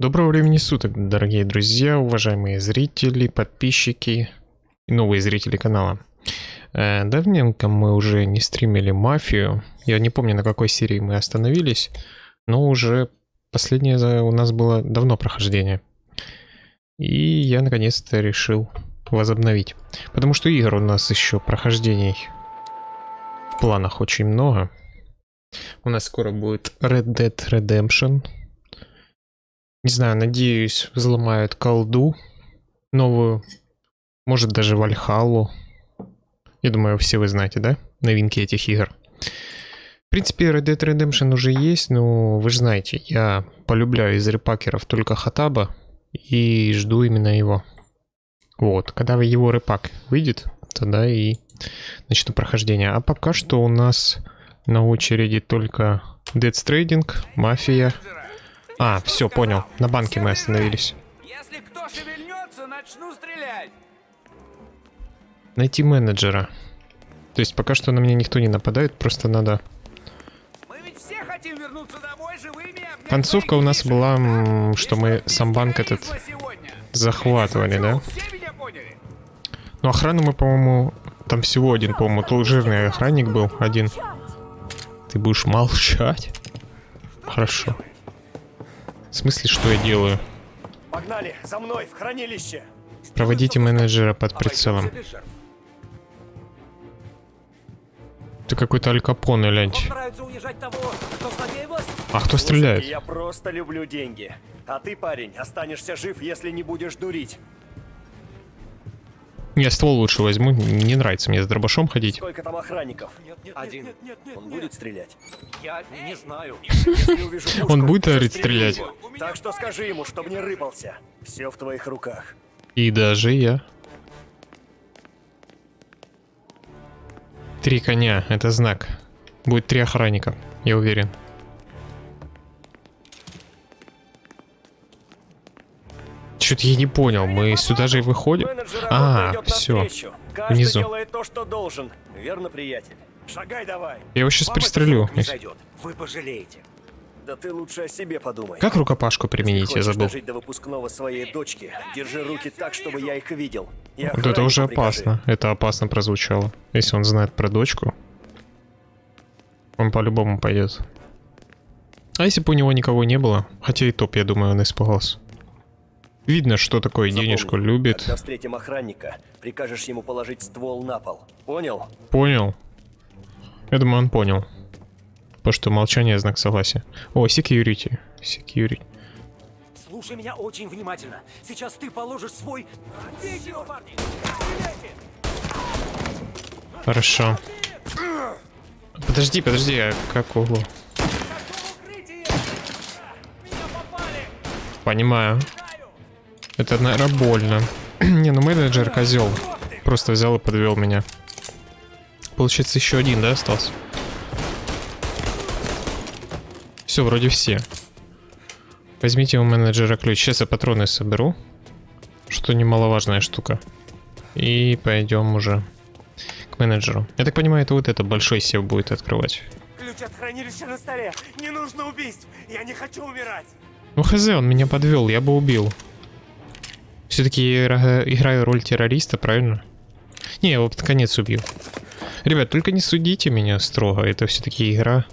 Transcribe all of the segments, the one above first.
Доброго времени суток, дорогие друзья, уважаемые зрители, подписчики и новые зрители канала. Э, давненько мы уже не стримили Мафию. Я не помню, на какой серии мы остановились, но уже последнее у нас было давно прохождение. И я наконец-то решил возобновить. Потому что игр у нас еще прохождений в планах очень много. У нас скоро будет Red Dead Redemption. Не знаю, надеюсь, взломают колду новую. Может даже Вальхаллу. Я думаю, все вы знаете, да? Новинки этих игр. В принципе, Red Dead Redemption уже есть, но вы же знаете, я полюбляю из репакеров только Хатаба и жду именно его. Вот, когда его репак выйдет, тогда и начну прохождение. А пока что у нас на очереди только Dead Trading, Мафия. А, все, понял. На банке мы остановились. Если кто шевельнется, начну стрелять. Найти менеджера. То есть пока что на меня никто не нападает, просто надо... Концовка у нас была, что мы сам банк этот захватывали, да? Ну, охрану мы, по-моему, там всего один, по-моему, жирный охранник был, один. Ты будешь молчать? Хорошо. В смысле, что я делаю? Погнали, за мной, в хранилище. Проводите менеджера под прицелом. Ты какой-то Аль Капоне, лянь. А кто стреляет? Я просто люблю деньги. А ты, парень, останешься жив, если не будешь дурить. Я ствол лучше возьму, не нравится мне с дробашом ходить. Сколько там охранников? Один. Он будет стрелять? Я не знаю. Он будет орить стрелять? Так что скажи ему, чтобы не рыпался. Все в твоих руках. И даже я. Три коня, это знак. Будет три охранника, я уверен. Что-то я не понял, мы сюда же и выходим? А, все. Внизу. то, что должен. Верно, приятель? Шагай давай. Я его сейчас пристрелю. Вы пожалеете. Да ты лучше о себе подумай. Как рукопашку применить, я забыл. до выпускного своей дочки, держи руки так, чтобы я их видел. Я вот это уже опасно. Прикажи. Это опасно прозвучало. Если он знает про дочку, он по-любому пойдет. А если бы у него никого не было? Хотя и топ, я думаю, он испугался. Видно, что такое Запомни, денежку любит. Когда встретим охранника, прикажешь ему положить ствол на пол. Понял? Понял. Я думаю, он понял. Потому что молчание знак согласия. О, security. Security. Слушай меня очень внимательно. Сейчас ты положишь свой... Хорошо. Подожди, подожди, а как углу? Понимаю. Это, наверное, больно. Не, ну менеджер козел. Просто взял и подвел меня. Получается, еще один, да, остался? Все, вроде все. Возьмите у менеджера ключ. Сейчас я патроны соберу. Что немаловажная штука. И пойдем уже к менеджеру. Я так понимаю, это вот это большой сев будет открывать. Ключ от хранилища на столе. Не нужно убийств. Я не хочу умирать. Ну хз, он меня подвел, я бы убил. Все-таки играю роль террориста, правильно? Не, я его под конец убью. Ребят, только не судите меня строго, это все-таки игра.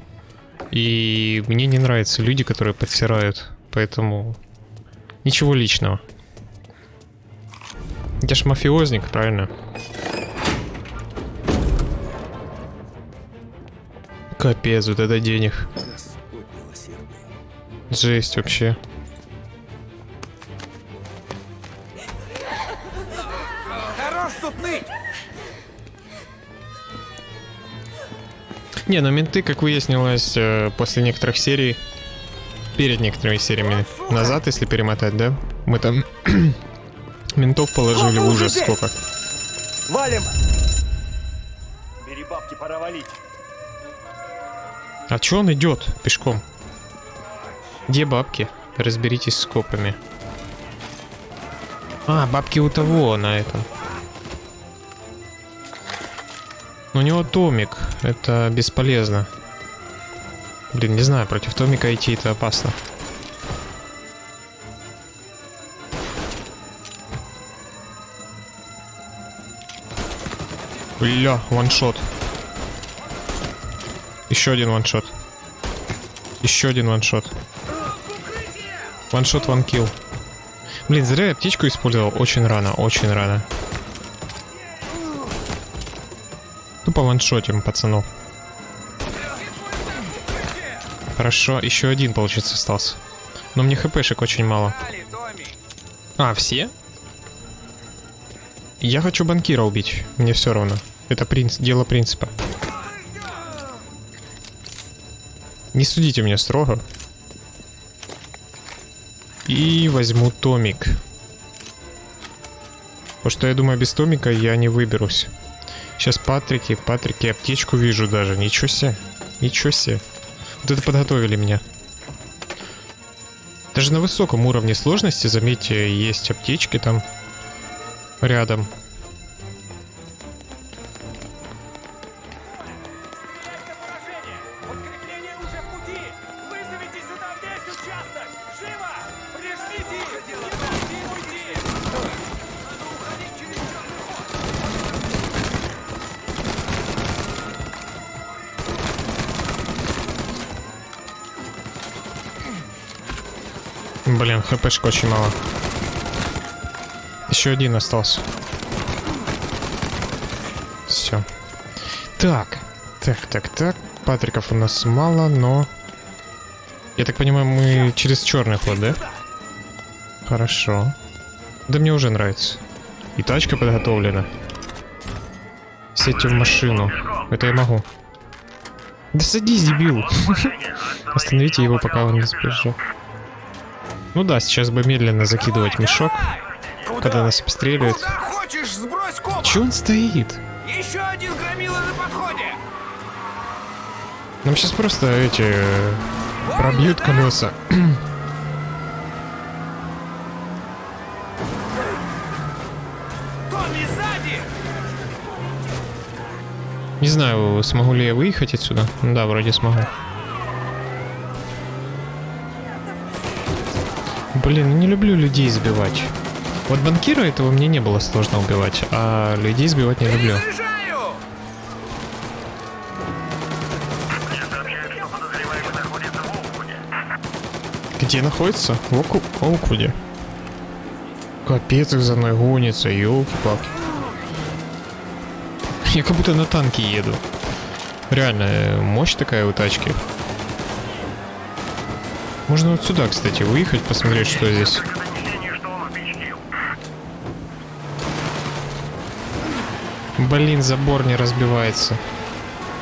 И мне не нравятся люди, которые подсирают, поэтому ничего личного. Я ж мафиозник, правильно? Капец, вот это денег. Жесть вообще. Не, ну менты, как выяснилось, э, после некоторых серий, перед некоторыми сериями назад, если перемотать, да, мы там ментов положили в ужас сколько. Валим! Бери бабки, пора валить. А чё он идет пешком? Где бабки? Разберитесь с копами. А, бабки у того на этом. но у него Томик. Это бесполезно. Блин, не знаю, против Томика идти это опасно. Бля, ваншот. Еще один ваншот. Еще один ваншот. Ваншот, ванкил. Блин, зря я птичку использовал. Очень рано, очень рано. Тупо ваншотим, пацанов. Хорошо, еще один, получится, остался. Но мне хпшек очень мало. А, все? Я хочу банкира убить. Мне все равно. Это принц... дело принципа. Не судите меня строго. И возьму томик. Потому что я думаю, без томика я не выберусь. Сейчас Патрики, Патрики, аптечку вижу даже. Ничего себе. Ничего себе. Вот это подготовили меня. Даже на высоком уровне сложности, заметьте, есть аптечки там рядом. Хпшка очень мало. Еще один остался. Все. Так. Так, так, так. Патриков у нас мало, но... Я так понимаю, мы через черный ход, да? Хорошо. Да мне уже нравится. И тачка подготовлена. Сядьте в машину. Это я могу. Да садись, дебил. Остановите его, пока он не сбежал. Ну да, сейчас бы медленно закидывать мешок, когда нас обстреливают. Куда хочешь, сбрось копа! Че он стоит? Еще один громила на подходе! Нам сейчас просто эти э, пробьют колеса. Томми, сзади! Не знаю, смогу ли я выехать отсюда. Да, вроде смогу. Блин, не люблю людей сбивать. Вот банкира этого мне не было сложно убивать, а людей сбивать не люблю. Где находится? В Оку... Оуквуде. Капец, их за мной гонится, елки-палки. Я как будто на танке еду. Реально, э, мощь такая у тачки. Можно вот сюда, кстати, выехать, посмотреть, что здесь. Блин, забор не разбивается.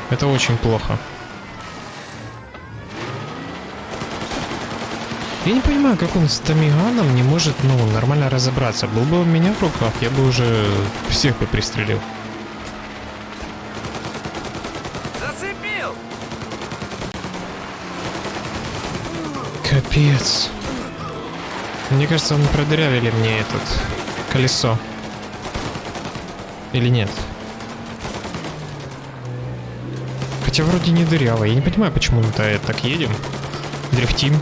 Это очень плохо. Я не понимаю, как он с Томиганом не может, ну, нормально разобраться. Был бы у меня в руках, я бы уже всех бы пристрелил. Капец. Мне кажется, он продырявили мне этот колесо. Или нет? Хотя вроде не дыряво. Я не понимаю, почему мы так едем. Дрифтим.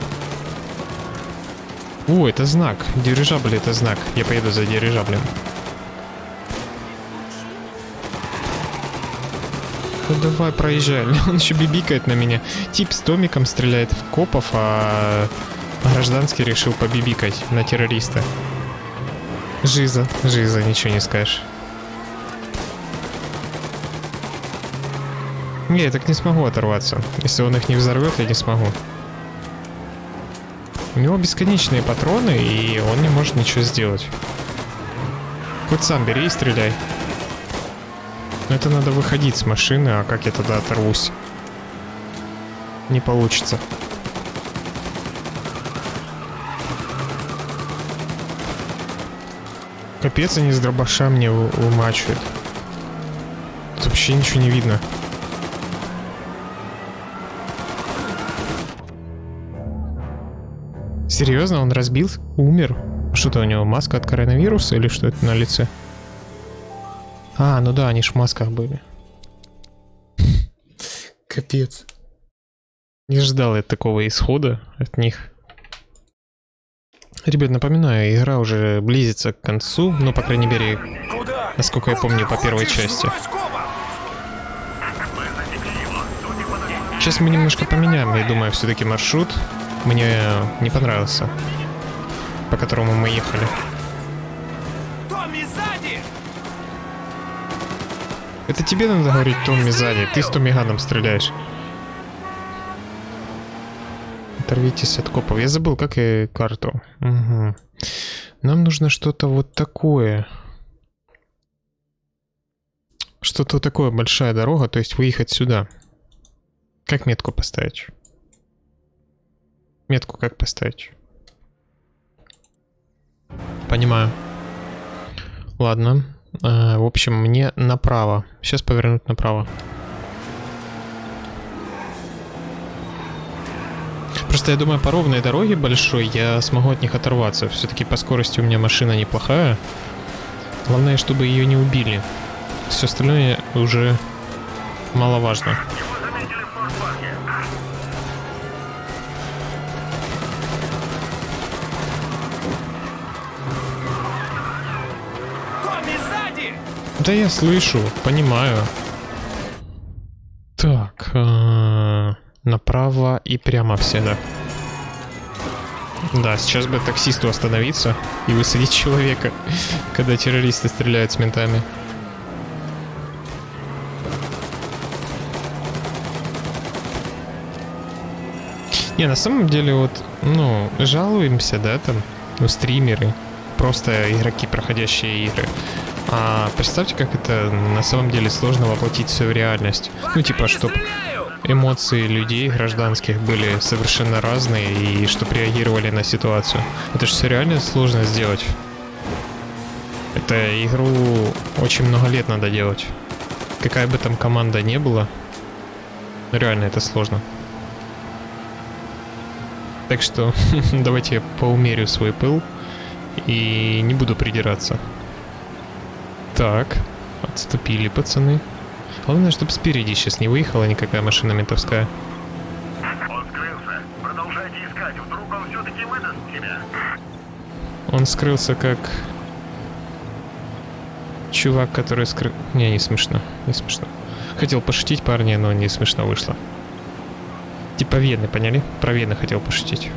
О, это знак. Дирижабль это знак. Я поеду за дирижаблем. Ну давай, проезжай. Он еще бибикает на меня. Тип с томиком стреляет в копов, а гражданский решил побибикать на террориста. Жиза, жиза, ничего не скажешь. Не, я так не смогу оторваться. Если он их не взорвет, я не смогу. У него бесконечные патроны, и он не может ничего сделать. Хоть сам бери и стреляй. Но это надо выходить с машины, а как я тогда оторвусь? Не получится. Капец, они с дробаша мне вымачивают. Тут вообще ничего не видно. Серьезно, он разбил? Умер? Что-то у него маска от коронавируса или что это на лице? А, ну да, они ж в масках были. Капец. Не ждал я такого исхода от них. Ребят, напоминаю, игра уже близится к концу, но, по крайней мере, насколько я помню, по первой части. Сейчас мы немножко поменяем, я думаю, все-таки маршрут. Мне не понравился, по которому мы ехали. Это тебе надо говорить Томми сзади, ты с Томми Ганом стреляешь. Оторвитесь от копов. Я забыл, как и карту. Угу. Нам нужно что-то вот такое. Что-то вот такое, большая дорога, то есть выехать сюда. Как метку поставить? Метку как поставить? Понимаю. Ладно. А, в общем, мне направо. Сейчас повернуть направо. Просто я думаю, по ровной дороге большой я смогу от них оторваться. Все-таки по скорости у меня машина неплохая. Главное, чтобы ее не убили. Все остальное уже маловажно. Да я слышу, понимаю. Так, а, направо и прямо всегда. Да, сейчас бы таксисту остановиться и высадить человека, когда террористы стреляют с ментами. Не, на самом деле вот, ну, жалуемся, да, там, ну, стримеры, просто игроки, проходящие игры. А представьте, как это на самом деле сложно воплотить все в реальность. Ну, типа, чтобы! Эмоции людей гражданских были совершенно разные и чтобы реагировали на ситуацию. Это же все реально сложно сделать. Это игру очень много лет надо делать. Какая бы там команда не была, реально это сложно. Так что давайте я поумерю свой пыл и не буду придираться. Так, отступили пацаны. Главное, чтобы спереди сейчас не выехала никакая машина ментовская. Он скрылся. Продолжайте искать. Вдруг он все-таки выдаст себя. Он скрылся как чувак, который скрыл... Не, не смешно, не смешно. Хотел пошутить парня, но не смешно вышло. Типа Вены, поняли? Про Вены хотел пошутить.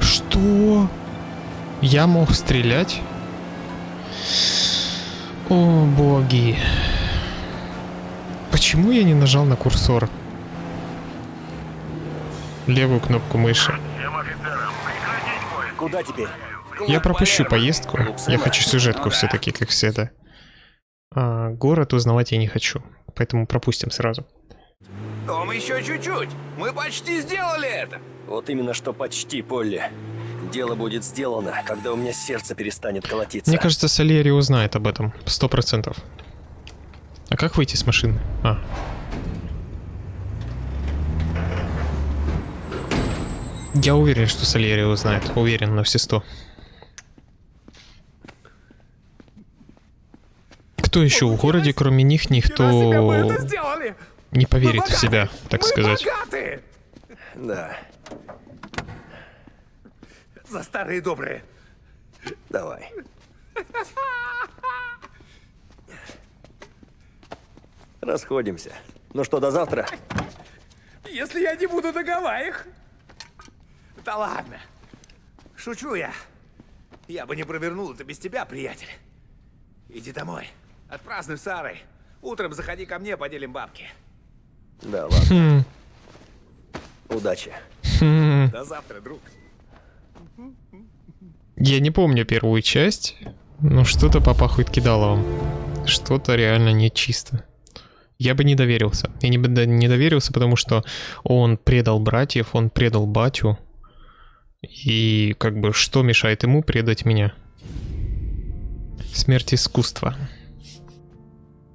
Что? Я мог стрелять? О, боги. Почему я не нажал на курсор? Левую кнопку мыши. Куда теперь? Я пропущу поездку. Я хочу сюжетку все-таки, как всегда. А, город узнавать я не хочу. Поэтому пропустим сразу. Том, еще чуть-чуть! Мы почти сделали это! Вот именно что почти, Полли. Дело будет сделано, когда у меня сердце перестанет колотиться. Мне кажется, Сальери узнает об этом. Сто процентов. А как выйти с машины? А. Я уверен, что Сальери узнает. Уверен на все сто. Кто еще в городе, кроме них, никто не поверит в себя, так сказать. Да, За старые добрые. давай. Расходимся. Ну что, до завтра? Если я не буду на Гавайях. Да ладно. Шучу я. Я бы не провернул это без тебя, приятель. Иди домой. Отпразднуй с Сарой. Утром заходи ко мне, поделим бабки. Да, ладно. Хм, Удачи. хм. До завтра, друг. Я не помню первую часть, но что-то попахивает кидаловым. Что-то реально нечисто. Я бы не доверился. Я не бы не доверился, потому что он предал братьев, он предал батю. И как бы что мешает ему предать меня? Смерть искусства.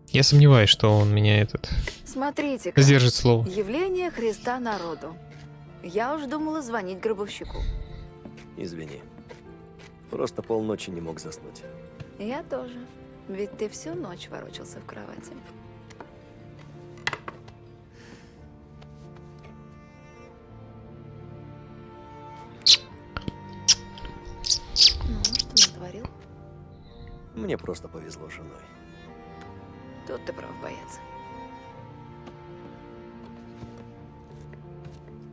Я сомневаюсь, что он меня этот Смотрите-ка. сдержит слово. Явление Христа народу. Я уж думала звонить гробовщику. Извини. Просто полночи не мог заснуть. Я тоже. Ведь ты всю ночь ворочался в кровати. Ну, что натворил? Мне просто повезло с женой. Тут ты прав, боец.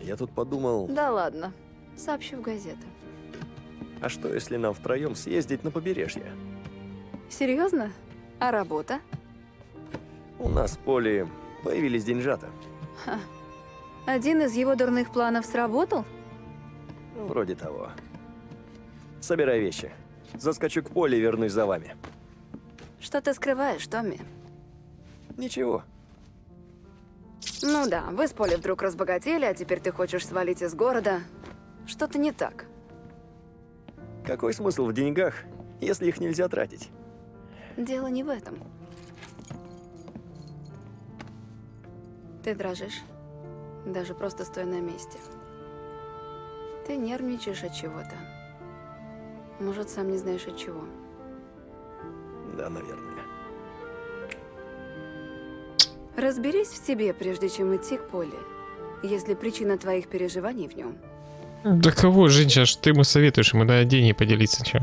Я тут подумал, Да ладно. Сообщу в газеты. А что если нам втроем съездить на побережье? Серьезно? А работа? У нас в поле появились деньжата. Один из его дурных планов сработал? Ну, Вроде того. Собирай вещи. Заскочу к поле и вернусь за вами. Что ты скрываешь, Томми? Ничего. Ну да, вы с Поли вдруг разбогатели, а теперь ты хочешь свалить из города. Что-то не так. Какой смысл в деньгах, если их нельзя тратить? Дело не в этом. Ты дрожишь, даже просто стоя на месте. Ты нервничаешь от чего-то. Может, сам не знаешь от чего. Да, наверное. Разберись в себе, прежде чем идти к Поле, если причина твоих переживаний в нем. Да кого, женщина, что ты ему советуешь? Ему надо деньги поделиться, чё?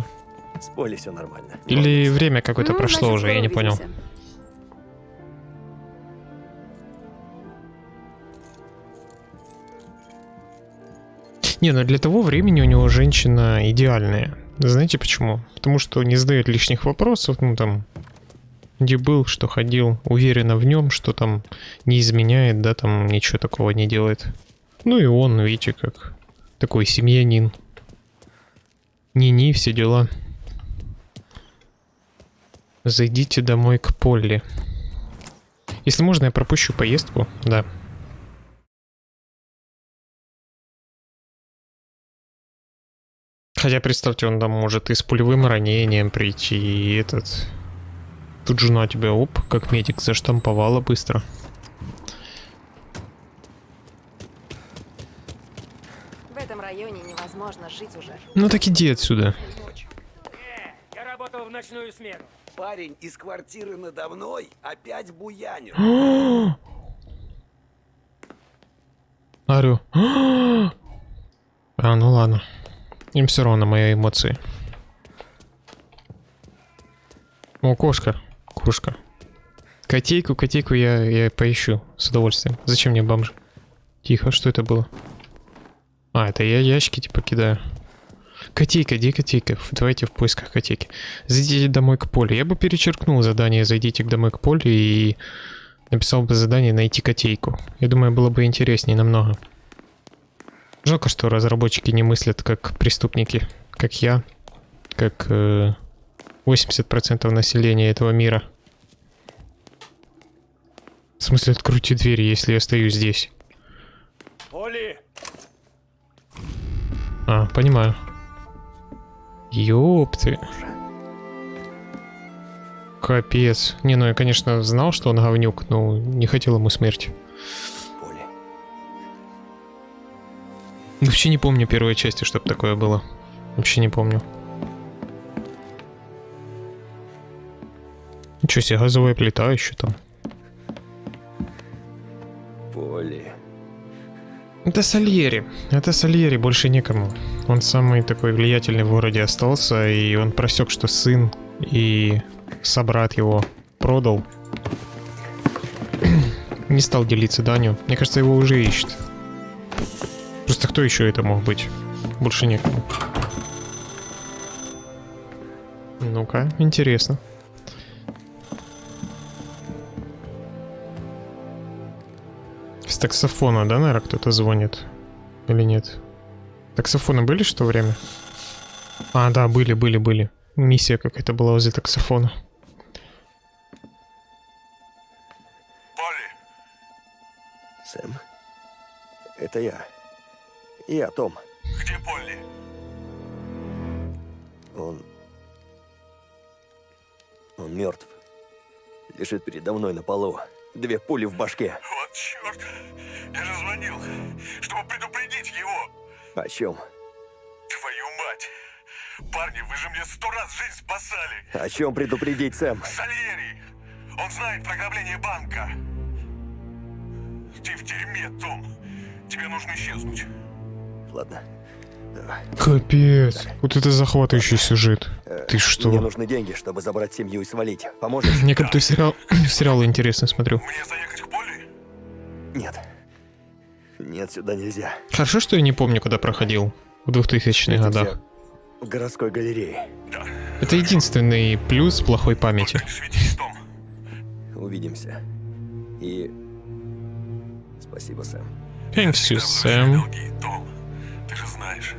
С поле все нормально. Или время какое-то Ну, прошло значит, уже, я не понял. Не, ну для того времени у него женщина идеальная. Знаете почему? Потому что не задает лишних вопросов, ну там, где был, что ходил, уверена в нем, что там не изменяет, да, там ничего такого не делает. Ну и он, видите, как такой семьянин. Не-не, все дела. Зайдите домой к Полли. Если можно, я пропущу поездку, да. Хотя, представьте, он там может и с пулевым ранением прийти, и этот... Тут жена тебя, оп, как медик заштамповала быстро. В этом районе невозможно жить уже. Ну так иди отсюда. Я работал в ночную смену. Парень из квартиры надо мной опять буянит. Орю. А, ну ладно. Им все равно мои эмоции. О, кошка. Кошка. Котейку, котейку я, я поищу с удовольствием. Зачем мне бомж? Тихо, что это было? А, это я ящики типа кидаю. Котейка, где котейка? Давайте в поисках котейки. Зайдите домой к полю. Я бы перечеркнул задание «Зайдите домой к полю» и написал бы задание «Найти котейку». Я думаю, было бы интереснее намного. Жалко, что разработчики не мыслят как преступники, как я, как э, 80% населения этого мира. В смысле, откройте двери, если я стою здесь. Оли, А, понимаю. Ёпты. Капец. Не, ну я, конечно, знал, что он говнюк, но не хотел ему смерти. Поле. Вообще не помню первой части, чтобы такое было. Вообще не помню. Ничего себе, газовая плита еще там. Поле. Это Сальери. Это Сальери, больше некому. Он самый такой влиятельный в городе остался, и он просек, что сын и собрат его продал. Не стал делиться данью. Мне кажется, его уже ищет. Просто кто еще это мог быть? Больше некому. Ну-ка, интересно. С таксофона, да, наверное, кто-то звонит? Или нет? Таксофоны были что время? А, да, были, были, были. Миссия какая-то была возле таксофона. Полли, Сэм. Это я. Я, Том. где Полли? Он... Он мертв. Лежит передо мной на полу. Две пули в башке. Вот черт. Я же звонил, чтобы предупредить его. О чем? Твою мать. Парни, вы же мне сто раз жизнь спасали. О чем предупредить, Сэм? Сальери. Он знает про ограбление банка. Ты в дерьме, Том. Тебе нужно исчезнуть. Ладно. Да. Капец. Вот это захватывающий сюжет. Ты что? Мне нужны деньги, чтобы забрать семью и свалить. Поможешь? Мне как-то сериал, сериалы интересно смотрю. Мне заехать к Полли? Нет. Нет, сюда нельзя. Хорошо, что я не помню, когда проходил. В 2000-х годах. В городской галерее. Это единственный плюс плохой памяти. Увидимся. И... Спасибо, Сэм. Thanks you, Сэм. Знаешь.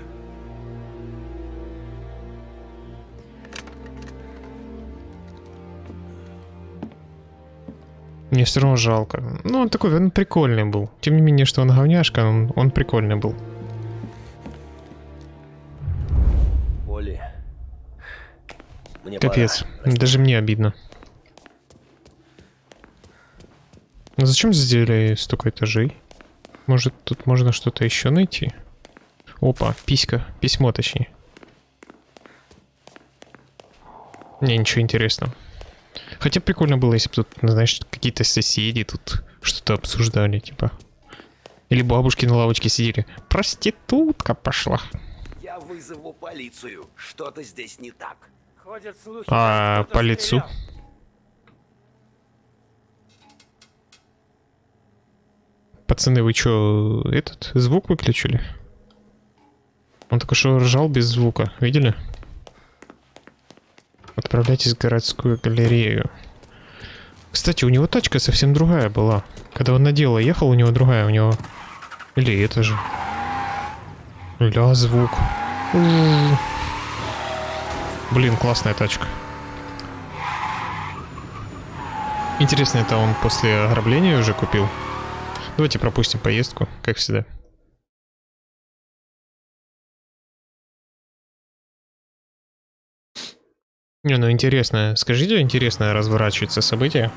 Мне все равно жалко. Ну, он такой, он прикольный был. Тем не менее, что он говняшка, он, он прикольный был. Оли. Мне Капец. пора. Даже мне обидно. Ну зачем сделали столько этажей? Может, тут можно что-то еще найти? Опа, писька. Письмо, точнее. Не, ничего интересного. Хотя прикольно было, если бы тут, ну, знаешь, какие-то соседи тут что-то обсуждали, типа. Или бабушки на лавочке сидели. Проститутка пошла. Я вызову полицию. Что-то здесь не так. Ходят слухи, А, по лицу. Пацаны, вы чё, этот, звук выключили? Он только что ржал без звука, видели? Отправляйтесь в городскую галерею. Кстати, у него тачка совсем другая была. Когда он на дело ехал, у него другая, у него... Или это же. Ля, звук. У-у-у. Блин, классная тачка. Интересно, это он после ограбления уже купил? Давайте пропустим поездку, как всегда. Не, ну интересно. Скажите, интересно разворачивается событие?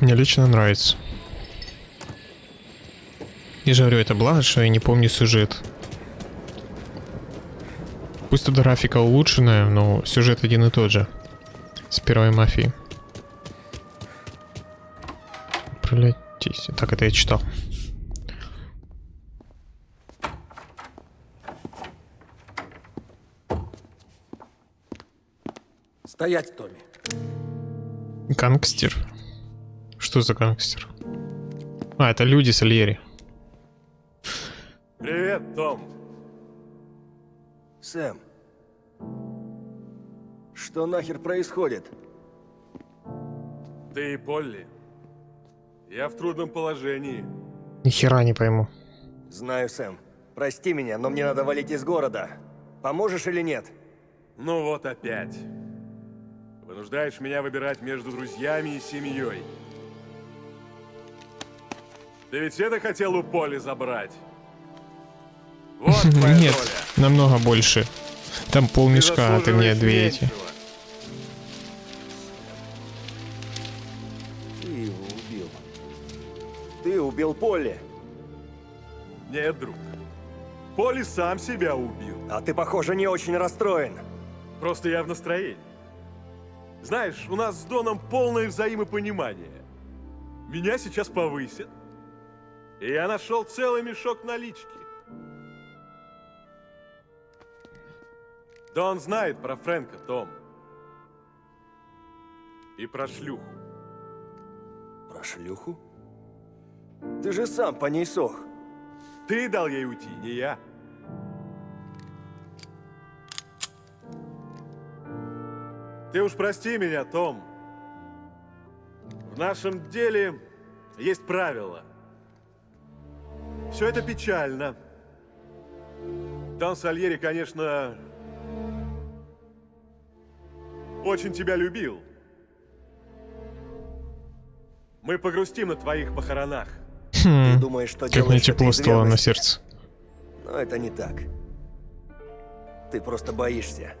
Мне лично нравится. Же говорю, это благо, что я не помню сюжет. Пусть тут графика улучшенная, но сюжет один и тот же. С первой мафией. Управляйтесь. Так, это я читал. Стоять, Томми. Гангстер? Что за гангстер? А, это люди Сальери. Привет, Том. Сэм. Что нахер происходит? Ты и Полли. Я в трудном положении. Ни хера не пойму. Знаю, Сэм. Прости меня, но мне надо валить из города. Поможешь или нет? Ну вот опять. Вынуждаешь меня выбирать между друзьями и семьей. Ты ведь это хотел у Поли забрать? Вот твоя Нет, доля. намного больше. Там полмешка, а ты мне две эти. Ты его убил. Ты убил Полли. Нет, друг. Поли сам себя убил. А ты, похоже, не очень расстроен. Просто я в настроении. Знаешь, у нас с Доном полное взаимопонимание. Меня сейчас повысят. И я нашел целый мешок налички. Дон знает про Фрэнка, Том. И про шлюху. Про шлюху? Ты же сам по ней сох. Ты дал ей уйти, не я. Ты уж прости меня, Том. В нашем деле есть правила. Все это печально. Дон Сальери, конечно, очень тебя любил. Мы погрустим на твоих похоронах. Ты думаешь, что Хм, Как мне тепло стало на сердце. Но это не так. Ты просто боишься.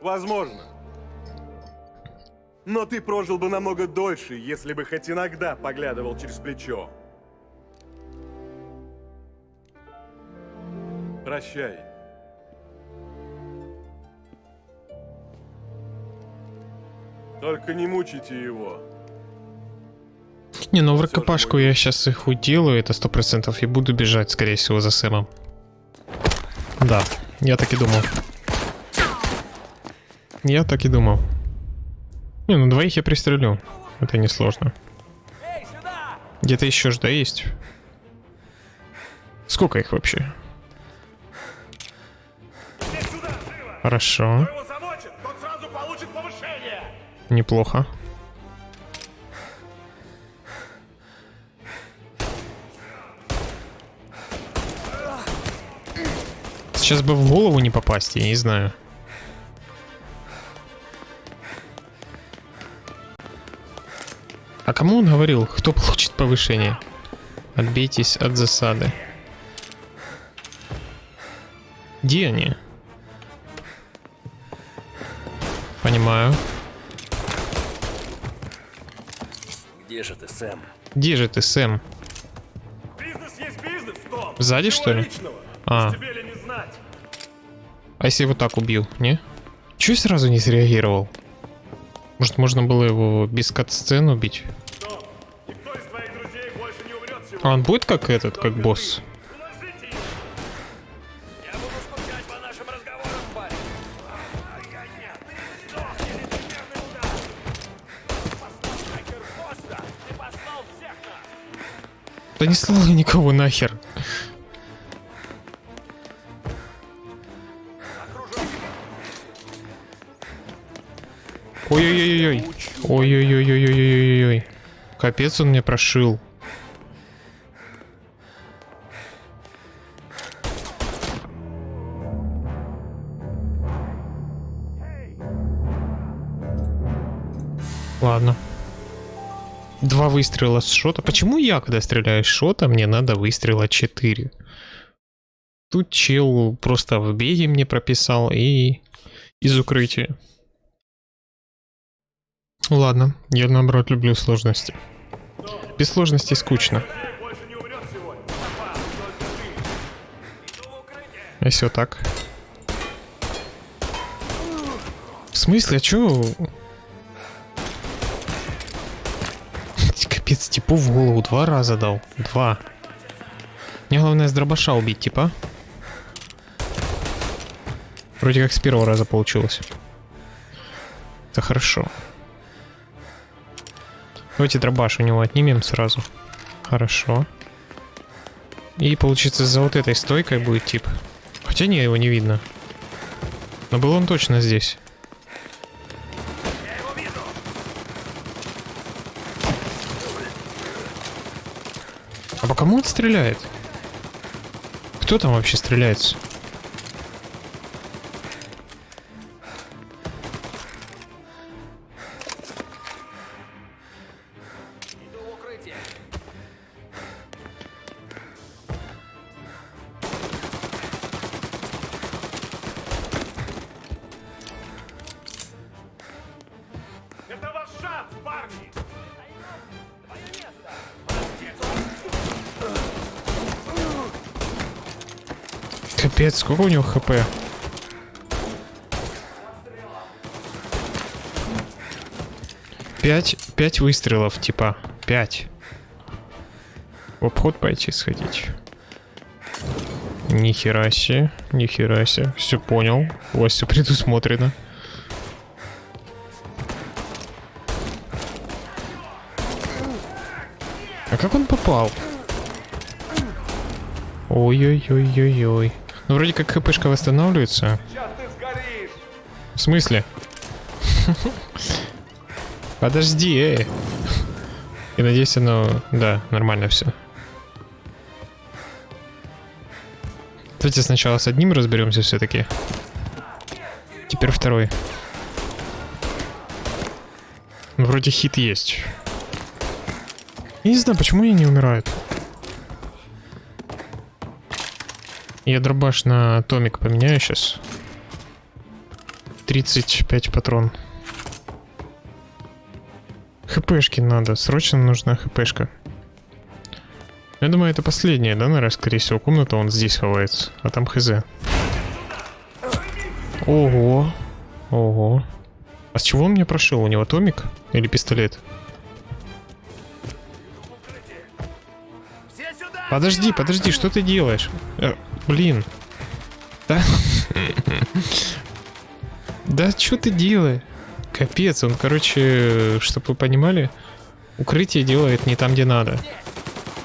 Возможно. Но ты прожил бы намного дольше, если бы хоть иногда поглядывал через плечо. Прощай. Только не мучите его. Не, ну в рукопашку я сейчас их уделаю, это сто процентов, и буду бежать, скорее всего, за Сэмом. Да, я так и думал. Я так и думал. Не, ну двоих я пристрелю. Это несложно. Где-то еще ж, да, есть? Сколько их вообще? Хорошо. Неплохо. Сейчас бы в голову не попасть, я не знаю. А кому он говорил, кто получит повышение? Отбейтесь от засады. Где они? Понимаю. Где же ты, Сэм? Где же ты, Сэм? Бизнес есть бизнес, Том. Сзади, Ничего что ли? личного. А. А если вот так убил, не? Чего сразу не среагировал? Может, можно было его без кат-сцен убить? А он будет как этот, как босс? Да не слал я никого нахер. Ой-ой-ой-ой. Ой-ой-ой-ой-ой-ой-ой. Капец он мне прошил. Ладно. Два выстрела с шота. Почему я, когда стреляю с шота, мне надо выстрела 4? Тут чел просто в беге мне прописал и из укрытия. Ладно, я наоборот люблю сложности. Без сложностей скучно. А Если вот так. В смысле, а чё? Капец, типу в голову два раза дал. Два. Мне главное с дробаша убить, типа. Вроде как с первого раза получилось. Это хорошо. Давайте дробаш у него отнимем сразу. Хорошо. И получится за вот этой стойкой будет тип. Хотя не, его не видно. Но был он точно здесь. А по кому он стреляет? Кто там вообще стреляется? Капец, сколько у него хп? Пять, пять выстрелов, типа. Пять. В обход пойти сходить. Нихера себе, нихера себе. Все понял. У вас все предусмотрено. А как он попал? Ой-ой-ой-ой-ой. Ну, вроде как хпшка восстанавливается. В смысле? Подожди, эй. Я надеюсь, оно... Да, нормально все. Давайте сначала с одним разберемся все-таки. Теперь второй. Ну, Вроде хит есть. Я не знаю, почему они не умирают. Я дробаш на томик поменяю сейчас. 35 патрон. ХПшки надо, срочно нужна ХПшка. Я думаю, это последняя, да, наверное, скорее всего, комната, он здесь ховается, а там хз. Ого, ого. А с чего он мне прошил? У него томик или пистолет? Подожди, подожди, что ты делаешь? Блин. Да? Да что ты делаешь? Капец, он, короче, чтобы вы понимали, укрытие делает не там, где надо.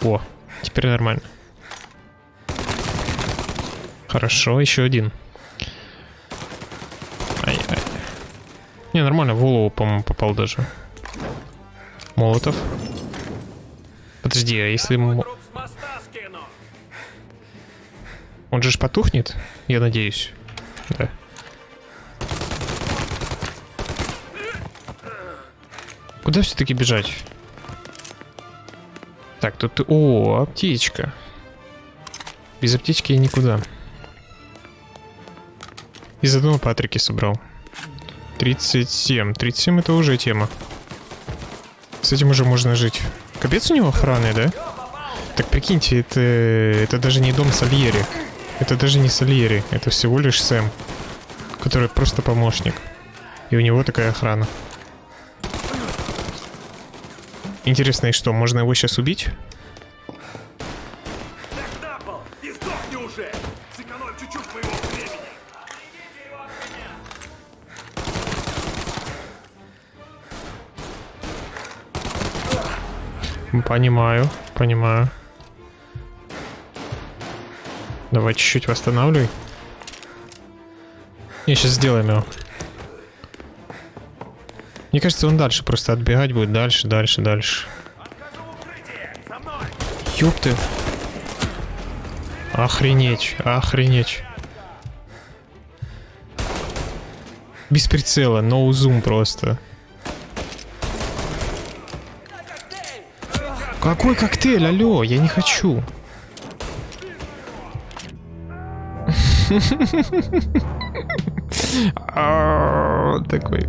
О, теперь нормально. Хорошо, еще один. Не, нормально, в голову, по-моему, попал даже. Молотов. Подожди, а если... Он же ж потухнет, я надеюсь. Да. Куда все-таки бежать? Так, тут... О, аптечка. Без аптечки я никуда. Из одного Патрики собрал. 37. 37 это уже тема. С этим уже можно жить. Капец у него охраны, да? Так прикиньте, это, это даже не дом Сальери. Это даже не Сальери. Это всего лишь Сэм. Который просто помощник. И у него такая охрана. Интересно, и что, можно его сейчас убить? Так на Давай чуть-чуть восстанавливай. Не, сейчас сделаем его. Мне кажется, он дальше просто отбегать будет. Дальше, дальше, дальше. Ёп ты. Охренеть, охренеть. Без прицела, no зум просто. Какой коктейль, алло, я не хочу. Такой.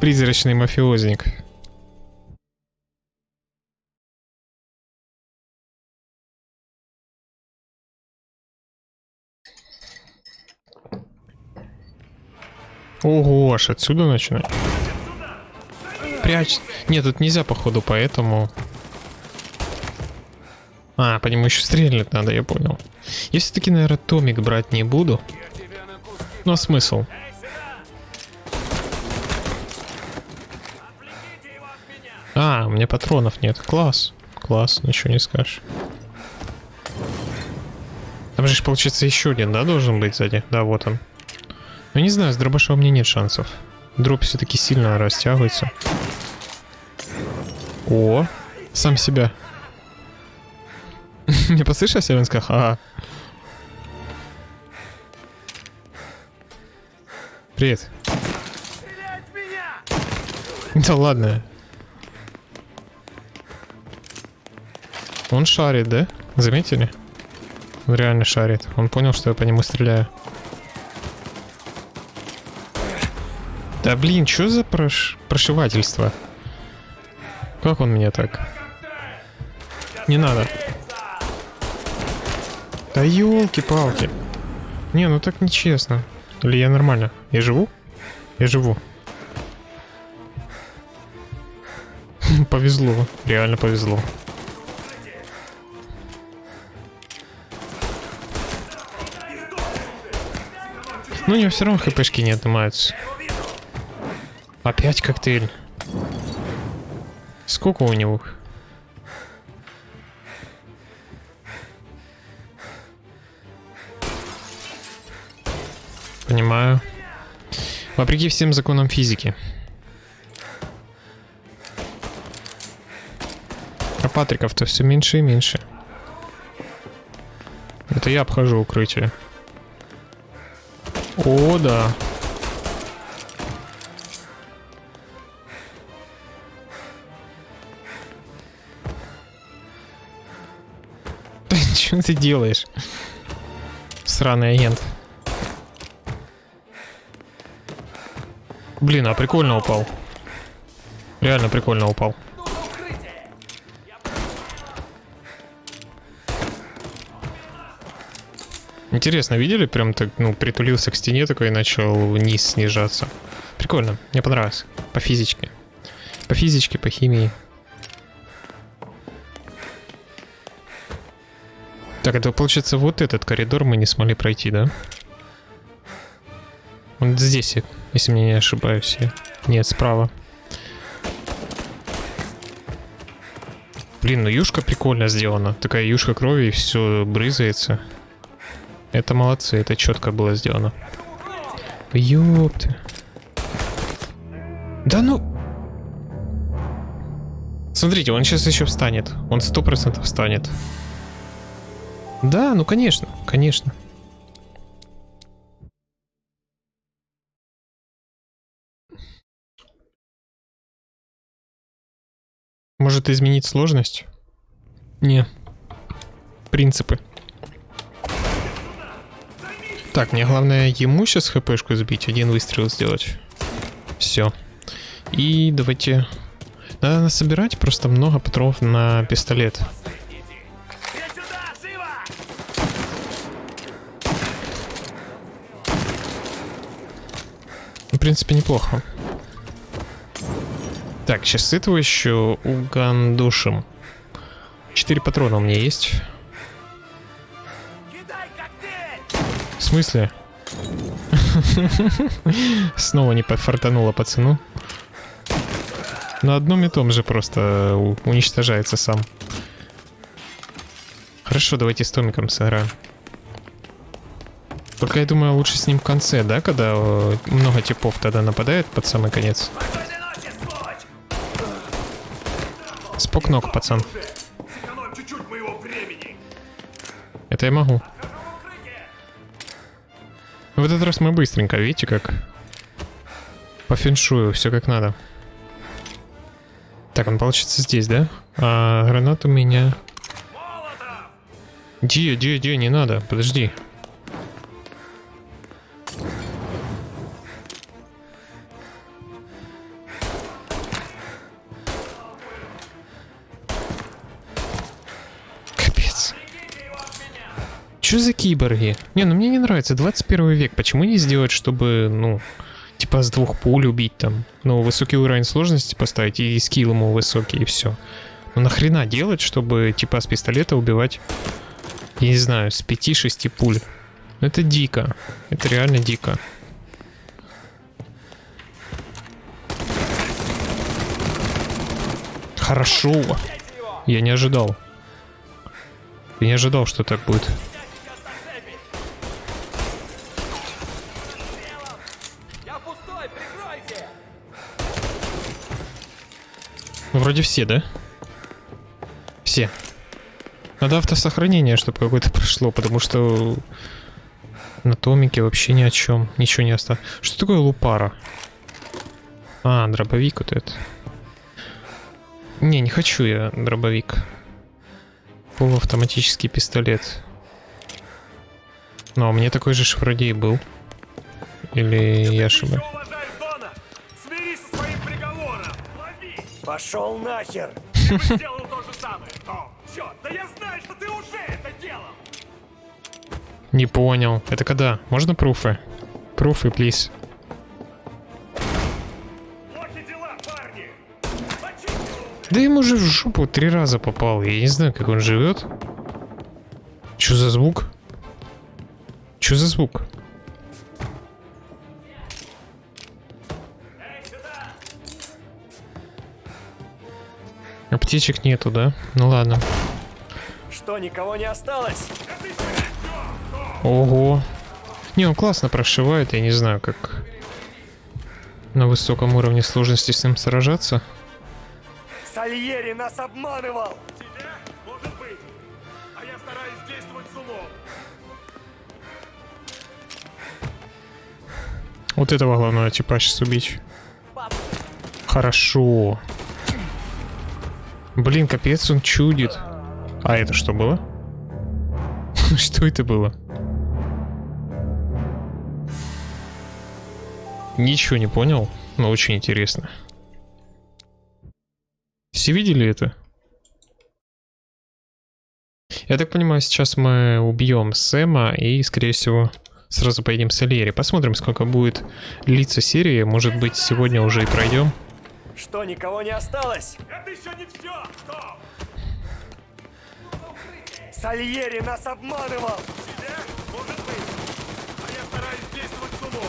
Призрачный мафиозник. Ого, аж отсюда начинать. Прячь. Нет, тут нельзя, походу, поэтому... А, по нему еще стрелять надо, я понял. Я все-таки, наверное, томик брать не буду. Ну, а смысл? А, у меня патронов нет. Класс. Класс, ничего не скажешь. Там же, получается, еще один, да, должен быть сзади? Да, вот он. Ну, не знаю, с дробаша у меня нет шансов. Дроп все-таки сильно растягивается. О, сам себя. Не послышался, я ага. Привет. Да ладно. Он шарит, да? Заметили? Он реально шарит. Он понял, что я по нему стреляю. Да блин, что за прош... прошивательство? Как он меня так? Не надо. Да елки-палки. Не, ну так нечестно. Или я нормально? Я живу? Я живу. Повезло. Реально повезло. Ну, у него все равно хпшки не отнимаются. Опять коктейль. Сколько у него? Понимаю. Вопреки всем законам физики. А Патриков-то все меньше и меньше. Это я обхожу укрытие. О, да. Что ты делаешь? Сраный агент. Блин, а прикольно упал. Реально прикольно упал. Интересно, видели? Прям так, ну, притулился к стене такой и начал вниз снижаться. Прикольно, мне понравилось. По физичке. По физичке, по химии. Так, это получается вот этот коридор мы не смогли пройти, да? Он здесь если мне не ошибаюсь. я. Нет, справа. Блин, ну юшка прикольно сделана. Такая юшка крови, и все брызается. Это молодцы, это четко было сделано. Ёпты. Да ну... Смотрите, он сейчас еще встанет. Он сто процентов встанет. Да, ну конечно, конечно. Может изменить сложность? Не. Принципы. Так, мне главное ему сейчас хпшку сбить, один выстрел сделать. Все. И давайте... Надо собирать просто много патронов на пистолет. В принципе, неплохо. Так, сейчас этого еще угандушим. Четыре патрона у меня есть. В смысле? Снова не подфартануло пацану. На одном и том же просто у- уничтожается сам. Хорошо, давайте с Томиком сыграем. Только я думаю, лучше с ним в конце, да, когда э, много типов тогда нападает под самый конец. Спокойной Спок ног, пацан. Это я могу. В этот раз мы быстренько, видите как? По феншую, все как надо. Так, он получится здесь, да? А гранат у меня... Ди, ди, ди, не надо, подожди. Киборги? Не, ну мне не нравится 21 век. Почему не сделать, чтобы, ну, типа с двух пуль убить там? Ну, высокий уровень сложности поставить и скилл ему высокий, и все. Ну нахрена делать, чтобы типа с пистолета убивать, я не знаю, с 5-6 пуль? Ну это дико. Это реально дико. Хорошо. Я не ожидал. Я не ожидал, что так будет. Я пустой, прикройте! Ну, Вроде все, да? Все. Надо автосохранение, чтобы какое-то прошло, потому что на томике вообще ни о чем. Ничего не осталось. Что такое лупара? А, дробовик вот этот. Не, не хочу я дробовик. Полуавтоматический пистолет. Ну, а меня такой же вроде был. Или я ошибаюсь? Пошел нахер! Бы сделал то же самое! О, черт, да я знаю, что ты уже это делал! Не понял. Это когда? Можно пруфы? Пруфы, плиз. Да ему же в жопу три раза попал. Я не знаю, как он живет. Что за звук? Что за звук? Аптечек нету, да? Ну ладно. Что, никого не осталось? Ого. Не, он классно прошивает, я не знаю, как на высоком уровне сложности с ним сражаться. Сальери нас обманывал! Тебя? Может быть. А я стараюсь действовать с умом. Вот этого главного типа сейчас убить. Хорошо. Блин, капец, он чудит. А это что было? Что это было? Ничего не понял, но очень интересно. Все видели это? Я так понимаю, сейчас мы убьем Сэма и, скорее всего, сразу поедем с Альери. Посмотрим, сколько будет длиться серия. Может быть, сегодня уже и пройдем. Что, никого не осталось? Это еще не все! Стоп! Сальери нас обманывал! Тебя? Может быть. А я стараюсь действовать с умом.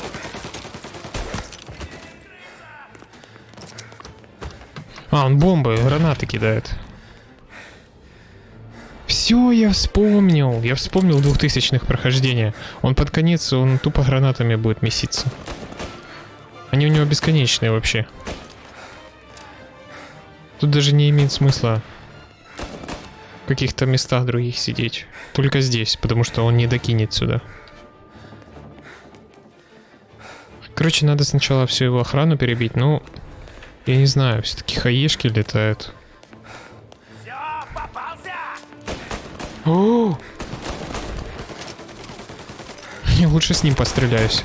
А, он бомбы, гранаты кидает. Все, я вспомнил. Я вспомнил двухтысячных прохождения. Он под конец, он тупо гранатами будет меситься. Они у него бесконечные вообще. Тут даже не имеет смысла в каких-то местах других сидеть. Только здесь, потому что он не докинет сюда. Короче, надо сначала всю его охрану перебить, ну... Я не знаю, все-таки хаешки летают. Все! О! Я лучше с ним постреляюсь.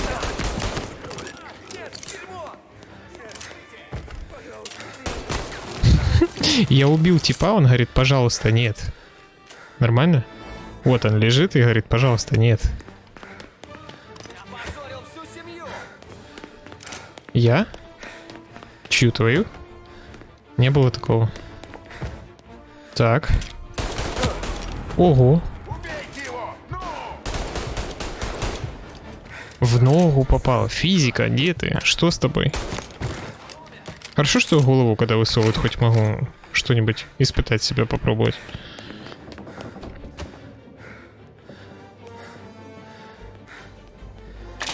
Я убил типа, он говорит, пожалуйста, нет. Нормально? Вот он лежит и говорит, пожалуйста, нет. Я? Чью твою? Не было такого. Так. Ого. В ногу попал. Физика, где ты? Что с тобой? Хорошо, что голову, когда высовывают, хоть могу что-нибудь испытать себя, попробовать.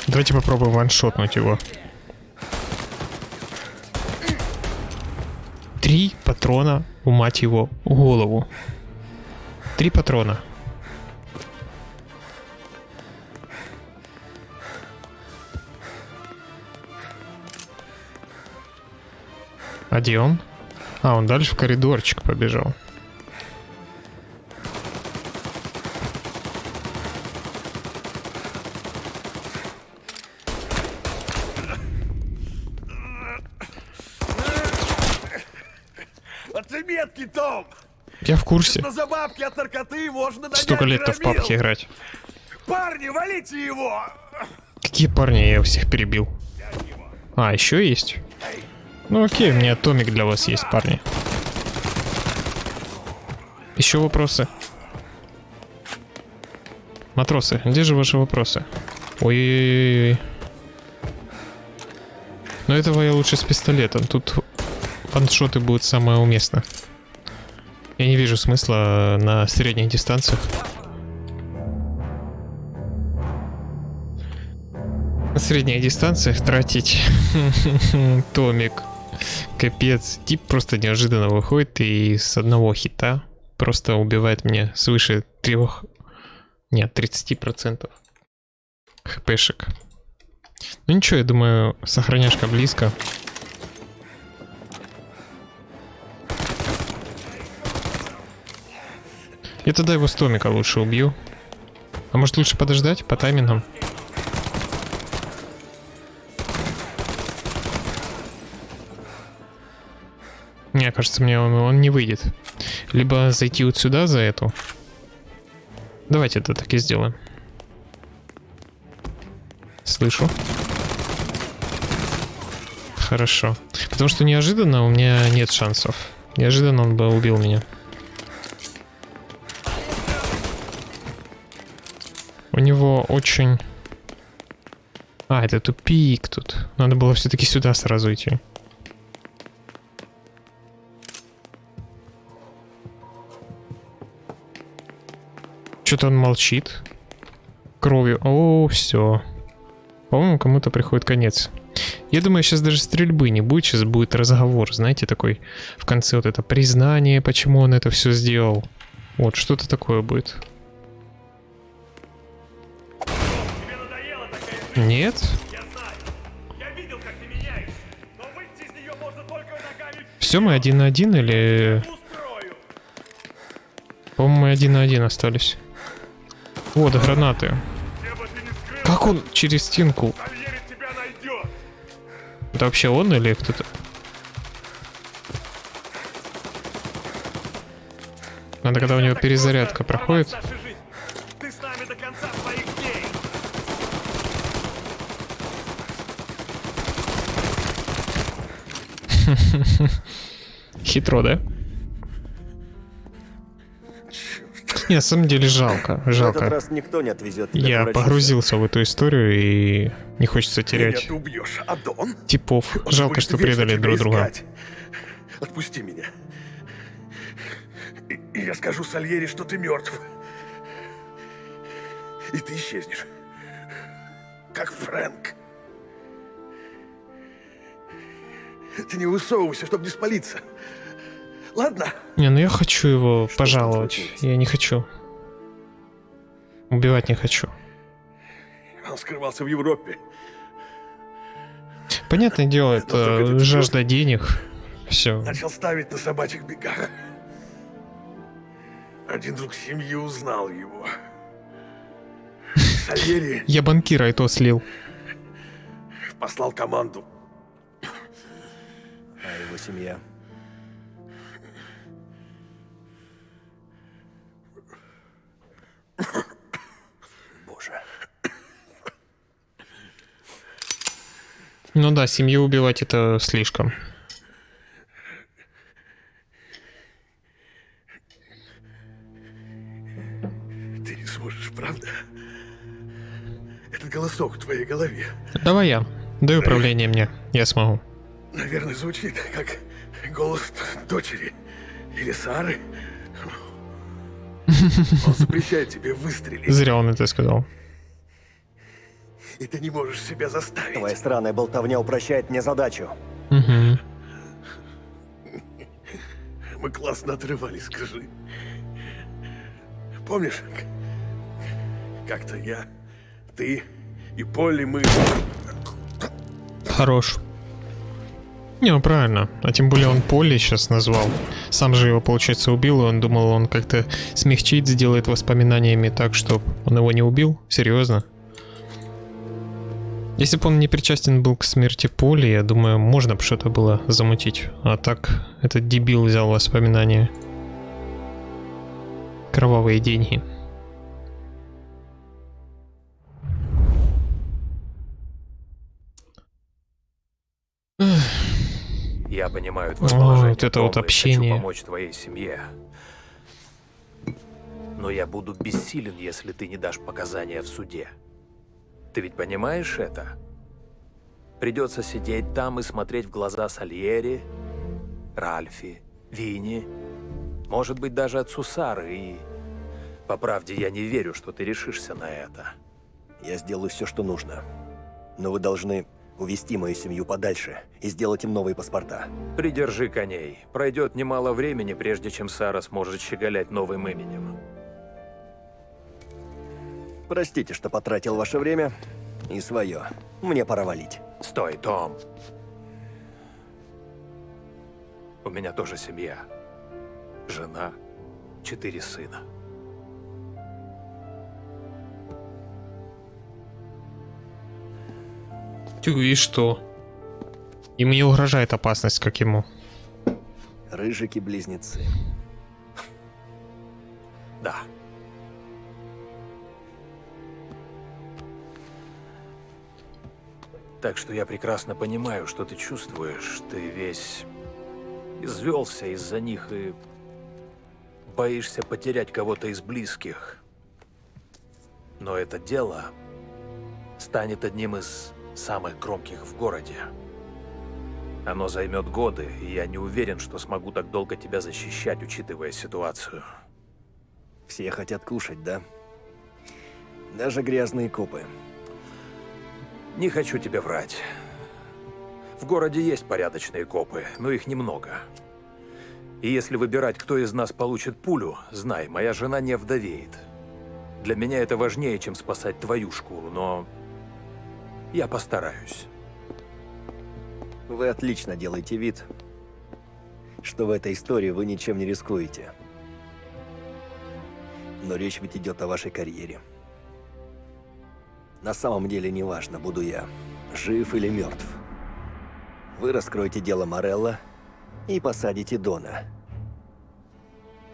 Давайте попробуем ваншотнуть его. Три патрона у мать его голову. Три патрона. А где он? А, он дальше в коридорчик побежал. Отметки, Том! Я в курсе. Но за бабки от наркоты можно Столько лет-то в папке играть. Парни, валите его! Какие парни, я всех перебил. А, еще есть? Ну окей, у меня томик для вас есть, парни. Еще вопросы? Матросы, где же ваши вопросы? Ой-ой-ой. Но этого я лучше с пистолетом. Тут ваншоты будут самое уместно. Я не вижу смысла на средних дистанциях. На средних дистанциях тратить томик. Капец. Тип просто неожиданно выходит и с одного хита просто убивает меня свыше трех... Нет, 30% хпшек. Ну ничего, я думаю, сохраняшка близко. Я тогда его с томика лучше убью. А может лучше подождать по таймингам? Мне кажется, мне он, он не выйдет. Либо зайти вот сюда за эту. Давайте это так и сделаем. Слышу. Хорошо. Потому что неожиданно у меня нет шансов. Неожиданно он бы убил меня. У него очень... А, это тупик тут. Надо было все-таки сюда сразу идти. Что-то он молчит. Кровью. О, все. По-моему, кому-то приходит конец. Я думаю, сейчас даже стрельбы не будет, сейчас будет разговор, знаете, такой в конце вот это признание, почему он это все сделал. Вот, что-то такое будет. Нет? Все, мы один на один или... По-моему, мы один на один остались. Вот, гранаты. Как он через стенку? Это вообще он или кто-то? Надо, когда у него перезарядка проходит. порвать нашу на самом деле жалко, В этот жалко. раз никто не отвезет Я врачу. погрузился в эту историю и не хочется Меня терять ты убьешь, а Дон? типов. Он Жалко, что предали друг друга. Отпусти меня. И, и я скажу Сальери, что ты мертв. И ты исчезнешь. Как Фрэнк. Ты не высовывайся, чтобы не спалиться. Ладно? Не, ну я хочу его Что пожаловать. Я не хочу. Убивать не хочу. Он скрывался в Европе. Понятное дело, это жажда денег. Все. Начал ставить на собачьих бегах. Один друг семьи узнал его. Сальери Я банкира и то слил. послал команду. А его семья? Боже. Ну да, семью убивать это слишком. Ты не сможешь, правда? Этот голосок в твоей голове, Давай я. Дай управление мне. Я смогу. наверное, звучит как голос дочери или Сары. Он запрещает тебе выстрелить, Зря он это сказал. и ты не можешь себя заставить. Твоя странная болтовня упрощает мне задачу. Мгм. Мы классно отрывались, скажи. Помнишь, как-то я, ты и Полли, мы... Хорош. Не, ну правильно. А тем более он Полли сейчас назвал. Сам же его, получается, убил, и он думал, он как-то смягчить, сделает воспоминаниями так, чтобы он его не убил. Серьезно? Если бы он не причастен был к смерти Поли, я думаю, можно бы что-то было замутить. А так, этот дебил взял воспоминания. Кровавые деньги. Я понимаю О, твое положение, вот это вот общение. хочу помочь твоей семье. Но я буду бессилен, если ты не дашь показания в суде. Ты ведь понимаешь это? Придется сидеть там и смотреть в глаза Сальери, Ральфи, Винни, может быть, даже отцу Сары, и... По правде, я не верю, что ты решишься на это. Я сделаю все, что нужно. Но вы должны увести мою семью подальше и сделать им новые паспорта. Придержи коней. Пройдет немало времени, прежде чем Сара сможет щеголять новым именем. Простите, что потратил ваше время и свое. Мне пора валить. Стой, Том. У меня тоже семья. Жена, четыре сына. И что? Ему не угрожает опасность, как ему. Рыжики-близнецы. Да. Так что я прекрасно понимаю, что ты чувствуешь. Ты весь извелся из-за них и боишься потерять кого-то из близких. Но это дело станет одним из самых громких в городе. Оно займет годы, и я не уверен, что смогу так долго тебя защищать, учитывая ситуацию. Все хотят кушать, да? Даже грязные копы. Не хочу тебе врать. В городе есть порядочные копы, но их немного. И если выбирать, кто из нас получит пулю, знай, моя жена не вдовеет. Для меня это важнее, чем спасать твою шкуру, но я постараюсь. Вы отлично делаете вид, что в этой истории вы ничем не рискуете. Но речь ведь идет о вашей карьере. На самом деле не важно, буду я жив или мертв. Вы раскроете дело Морелла и посадите Дона.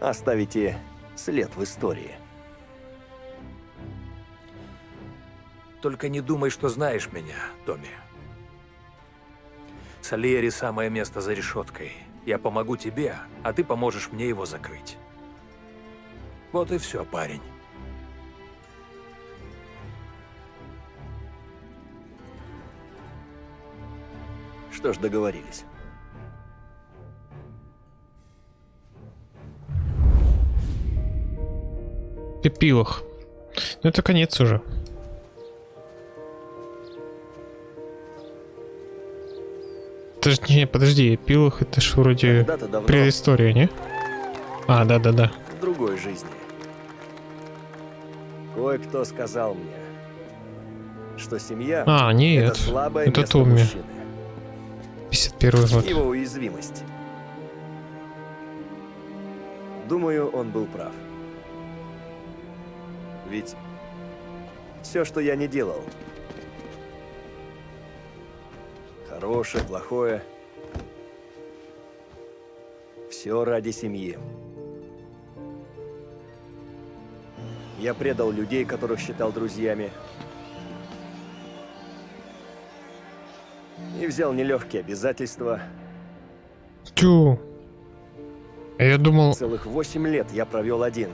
Оставите след в истории. Только не думай, что знаешь меня, Томми. Сальери – самое место за решеткой. Я помогу тебе, а ты поможешь мне его закрыть. Вот и все, парень. Что ж, договорились. Эпилог. Ну это конец уже. Подожди, подожди, эпилог это ж вроде давно, предыстория, не? А, да-да-да. в другой жизни, кое-кто сказал мне, что семья А, это нет. слабое это Томми. мужчины, 51 год. его уязвимость. Думаю, он был прав. Ведь все, что я не делал, хорошее, плохое, все ради семьи. Я предал людей, которых считал друзьями. И взял нелегкие обязательства. Тю. Я думал, Целых восемь лет я провел один,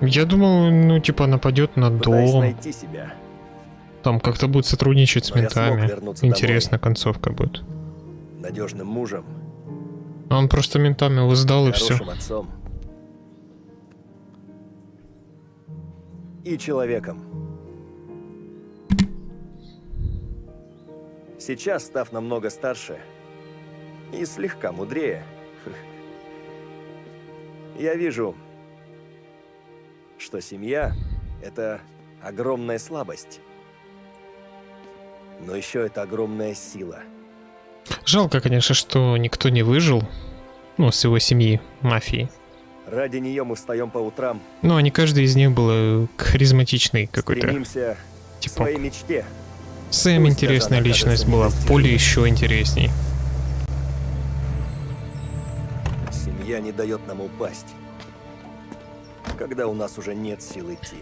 я думал, ну типа нападет на пытаясь дом, найти себя. Там как-то будет сотрудничать с Но ментами. Интересная концовка будет. Надежным мужем, А он просто ментами его сдал и все. отцом. И человеком. Сейчас, став намного старше и слегка мудрее, я вижу, что семья — это огромная слабость. Но еще это огромная сила. Жалко, конечно, что никто не выжил. Ну, с его семьи, мафии. Ради нее мы встаем по утрам, Ну, а не каждый из них был э, харизматичный какой-то стремимся к типок. своей мечте. Сэм Пусть интересная личность была. Поле еще интересней. Семья не дает нам упасть, когда у нас уже нет сил идти.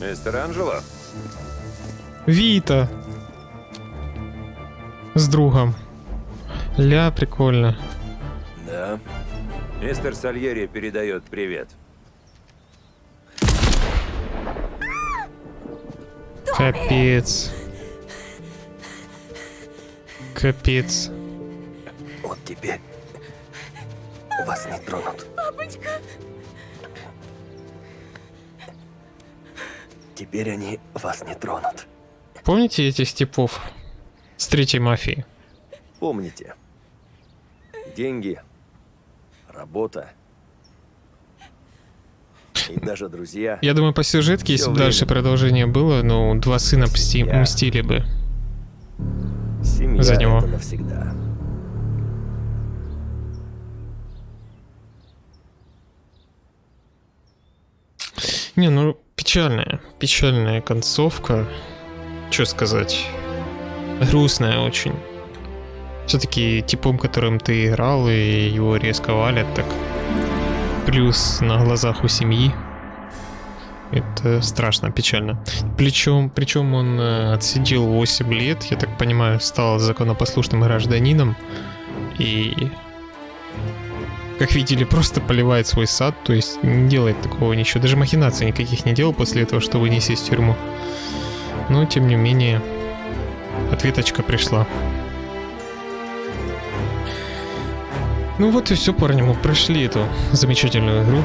Мистер Анджело? Вита! С другом. Ля, прикольно. Да. Мистер Сальери передает привет. Капец. Капец. Вот теперь вас не тронут. Папочка! Теперь они вас не тронут. Помните этих типов с третьей мафии? Помните, деньги, работа и даже друзья. Я думаю, по сюжетке, если бы дальше продолжение было, ну, два сына мсти- Я- мстили бы. Семья за него. это навсегда. Не, ну, печальная, печальная концовка. Что сказать? Грустная очень. Все-таки типом, которым ты играл, и его резко валят, так плюс на глазах у семьи. Это страшно, печально. Причем, причем он э, отсидел 8 лет, я так понимаю, стал законопослушным гражданином. И как видели, просто поливает свой сад, то есть не делает такого ничего. Даже махинаций никаких не делал после этого, чтобы не сесть в тюрьму. Но, тем не менее, ответочка пришла. Ну вот и все, парни, мы прошли эту замечательную игру.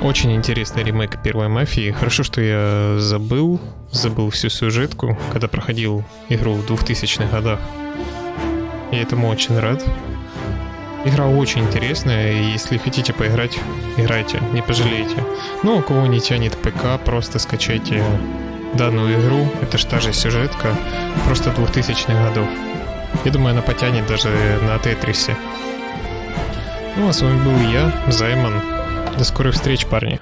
Очень интересный ремейк первой мафии. Хорошо, что я забыл, забыл всю сюжетку, когда проходил игру в 2000-х годах. Я этому очень рад. Игра очень интересная, и если хотите поиграть, играйте, не пожалеете. Ну, у кого не тянет ПК, просто скачайте данную игру. Это ж та же сюжетка, просто 2000-х годов. Я думаю, она потянет даже на Тетрисе. Ну, а с вами был я, Займан. До скорых встреч, парни.